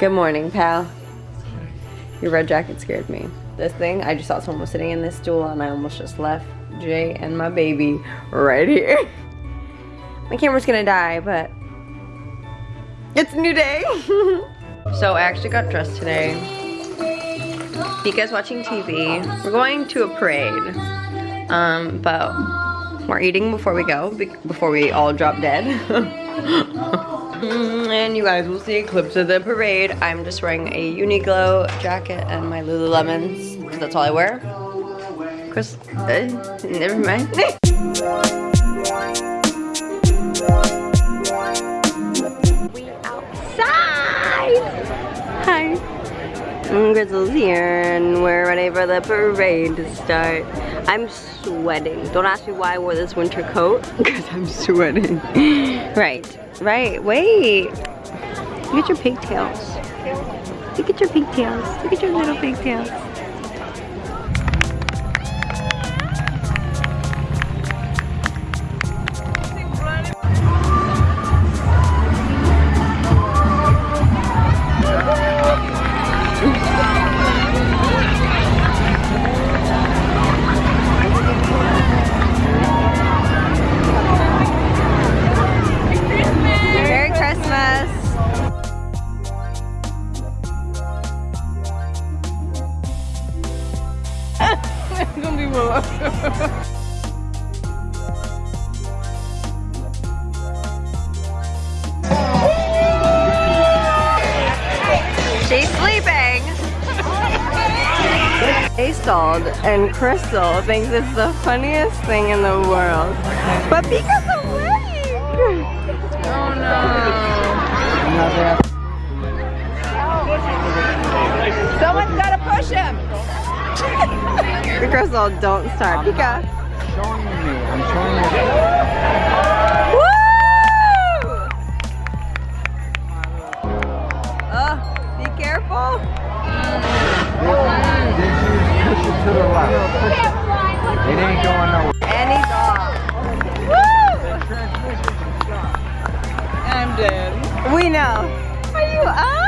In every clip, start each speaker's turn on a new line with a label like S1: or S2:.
S1: Good morning, pal. Your red jacket scared me. This thing, I just saw someone was sitting in this stool and I almost just left Jay and my baby right here. my camera's gonna die, but it's a new day. so I actually got dressed today. Pika's watching TV. We're going to a parade. Um, but we're eating before we go, before we all drop dead. and you guys will see clips of the parade. I'm just wearing a Uniqlo jacket and my Lululemons, because that's all I wear. Chris, uh, never mind. we outside! Hi. Grizzle's here and we're ready for the parade to start. I'm sweating. Don't ask me why I wore this winter coat, because I'm sweating. right, right, wait. Look at your pigtails. Look at your pigtails. Look at your little pigtails. She's sleeping. Stalled and Crystal thinks it's the funniest thing in the world. But Pika's awake! Oh no.
S2: Someone's gotta push him!
S1: Crystal, don't start. Pika.
S3: showing you. I'm showing you. to the left. It ain't going nowhere.
S1: And he's off.
S2: Woo! I'm dead.
S1: We know. Are you up?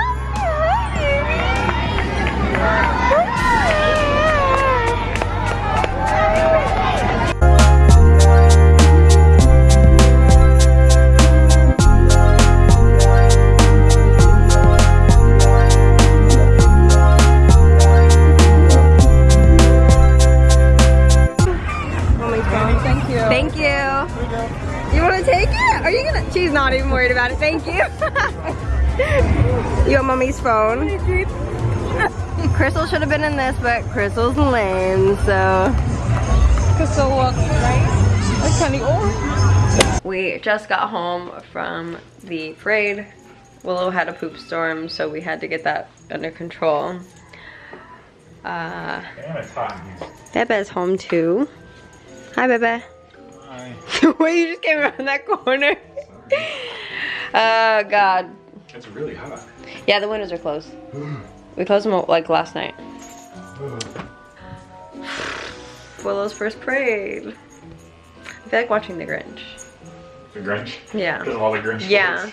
S1: She's not even worried about it. Thank you. you want mommy's phone? Crystal should have been in this, but Crystal's lame, so.
S2: Crystal walks right.
S1: We just got home from the parade. Willow had a poop storm, so we had to get that under control. Uh, Bebe's home too. Hi, Bebe. Hi. Wait, you just came around that corner. oh god.
S3: It's really hot.
S1: Yeah, the windows are closed. we closed them like last night. Willow's first parade. I feel like watching The Grinch.
S3: The Grinch?
S1: Yeah.
S3: Because all the Grinch
S1: Yeah.